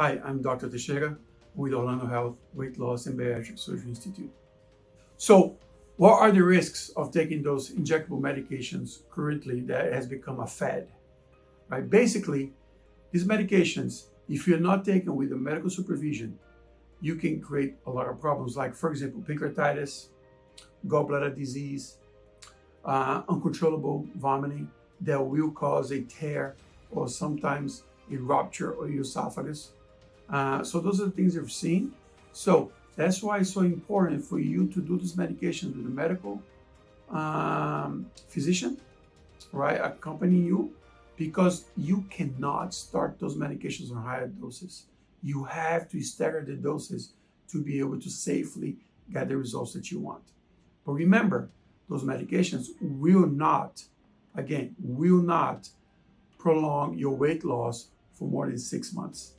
Hi, I'm Dr. Teixeira with Orlando Health Weight Loss and Bariatric Surgery Institute. So, what are the risks of taking those injectable medications currently that has become a fad? Right? Basically, these medications, if you're not taken with a medical supervision, you can create a lot of problems like, for example, pancreatitis, gallbladder disease, uh, uncontrollable vomiting that will cause a tear or sometimes a rupture of your esophagus. Uh, so those are the things you've seen. So that's why it's so important for you to do this medication with a medical um, physician, right, accompanying you, because you cannot start those medications on higher doses. You have to stagger the doses to be able to safely get the results that you want. But remember, those medications will not, again, will not prolong your weight loss for more than six months.